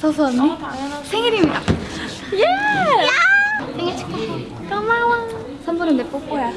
서수 언니 생일입니다. 예! 생일 축하해. 고마워. 선물은 내 뽀뽀야.